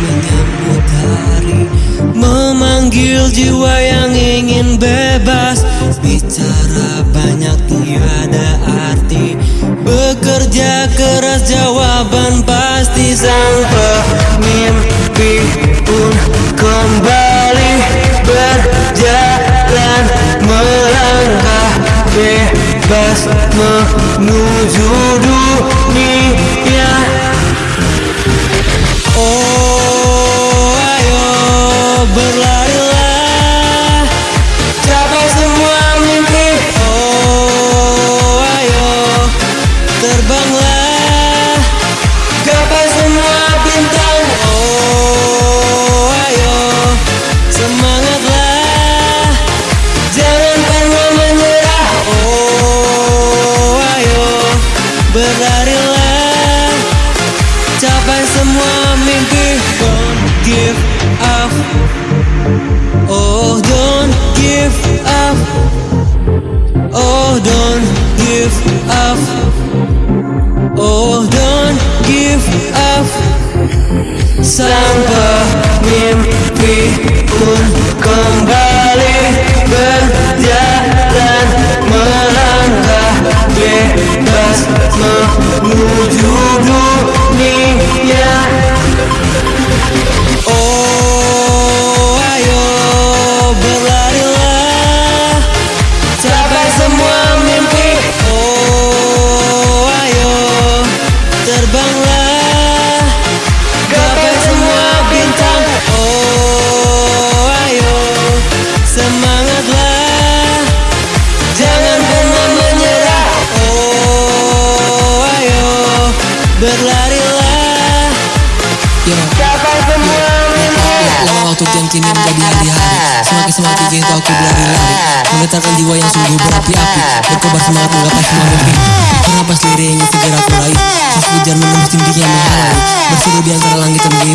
menyambut hari Memanggil jiwa yang ingin bebas. Bicara banyak tiada arti Bekerja keras jawaban pasti Sang pemimpi pun kembali Berjalan melangkah bebas Menuju dunia berlarilah Capai semua mimpi. Don't give up. Oh don't give up. Oh don't give up. Oh don't give up. Sang berlarilah. Yo. Capai semua Lama waktu yang kini menjadi hari-hari. Semakin semakin kini tahu aku berlari-lari. Menggetarkan jiwa yang sungguh berapi-api. Berkobar semangat menggapai semua mimpi. Bernapas lirik ingin segera raih. Terus kejar menembus tinggi yang menghalangi Berseri di antara langit dan bumi